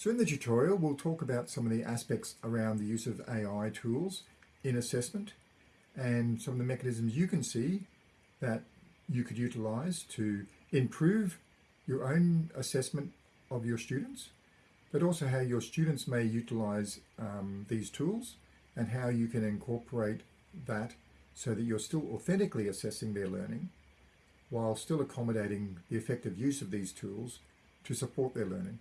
So in the tutorial, we'll talk about some of the aspects around the use of AI tools in assessment and some of the mechanisms you can see that you could utilize to improve your own assessment of your students, but also how your students may utilize um, these tools and how you can incorporate that so that you're still authentically assessing their learning while still accommodating the effective use of these tools to support their learning.